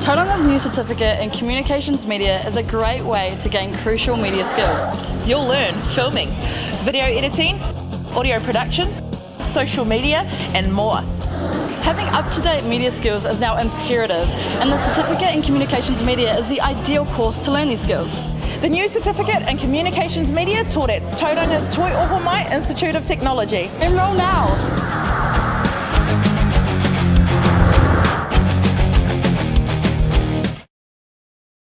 Tauranga's new certificate in Communications Media is a great way to gain crucial media skills. You'll learn filming, video editing, audio production, social media and more. Having up-to-date media skills is now imperative and the Certificate in Communications Media is the ideal course to learn these skills. The new certificate in Communications Media taught at Tauranga's Toi Ohomai Institute of Technology. Enroll now!